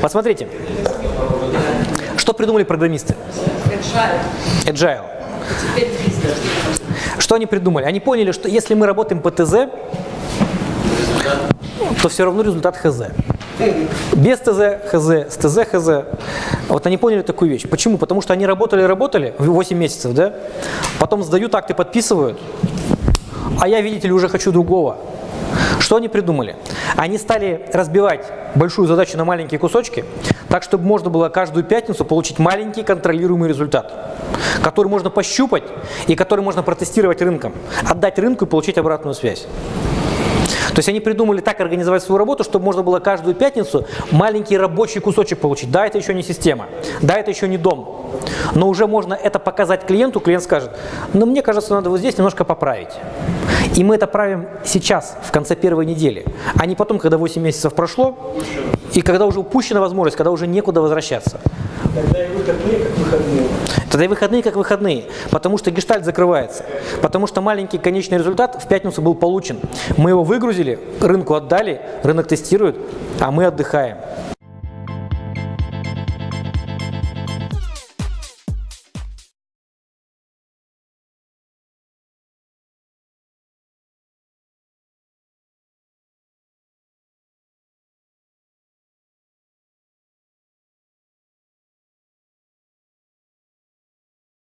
Посмотрите, что придумали программисты? Agile. Что они придумали? Они поняли, что если мы работаем по ТЗ, то все равно результат ХЗ. Без ТЗ ХЗ, с ТЗ ХЗ. Вот они поняли такую вещь. Почему? Потому что они работали, работали 8 месяцев, да? Потом сдают акты, подписывают, а я, видите ли, уже хочу другого. Что они придумали? Они стали разбивать большую задачу на маленькие кусочки, так, чтобы можно было каждую пятницу получить маленький контролируемый результат, который можно пощупать и который можно протестировать рынком, отдать рынку и получить обратную связь. То есть они придумали так организовать свою работу, чтобы можно было каждую пятницу маленький рабочий кусочек получить. Да, это еще не система, да, это еще не дом, но уже можно это показать клиенту, клиент скажет, ну мне кажется, надо вот здесь немножко поправить. И мы это правим сейчас, в конце первой недели, а не потом, когда 8 месяцев прошло, и когда уже упущена возможность, когда уже некуда возвращаться. Тогда и выходные как выходные. Тогда и выходные как выходные, потому что гештальт закрывается, потому что маленький конечный результат в пятницу был получен. Мы его выгрузили, рынку отдали, рынок тестирует, а мы отдыхаем.